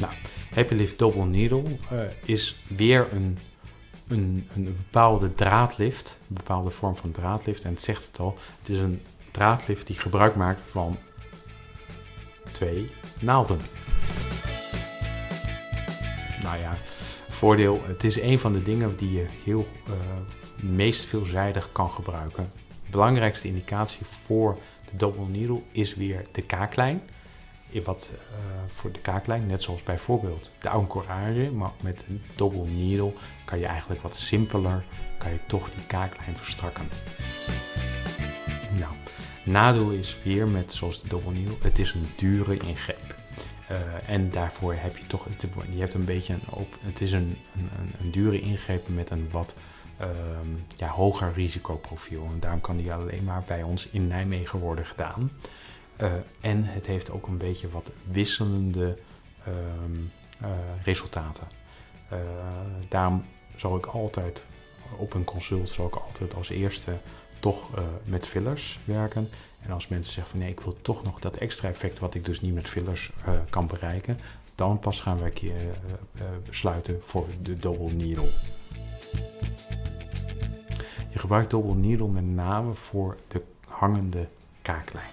Nou, Happy Lift Double Needle uh, is weer een, een, een bepaalde draadlift, een bepaalde vorm van draadlift. En het zegt het al, het is een draadlift die gebruik maakt van twee naalden. Nou ja, voordeel, het is een van de dingen die je heel uh, meest veelzijdig kan gebruiken. Belangrijkste indicatie voor de double needle is weer de kaaklijn. Wat uh, voor de kaaklijn, net zoals bijvoorbeeld de ancorage, maar met een double needle kan je eigenlijk wat simpeler, kan je toch die kaaklijn verstrakken. Nou, nadeel is weer met zoals de double needle, het is een dure ingreep. Uh, en daarvoor heb je toch, je hebt een beetje een op, het is een, een, een dure ingreep met een wat um, ja, hoger risicoprofiel. En daarom kan die alleen maar bij ons in Nijmegen worden gedaan. Uh, en het heeft ook een beetje wat wisselende um, uh, resultaten. daarom zal ik altijd op een consult zal ik altijd als eerste toch met fillers werken. En als mensen zeggen van nee, ik wil toch nog dat extra effect wat ik dus niet met fillers uh, kan bereiken, dan pas gaan we uh, besluiten voor de double needle. Je gebruikt double needle met name voor de hangende kaaklijn.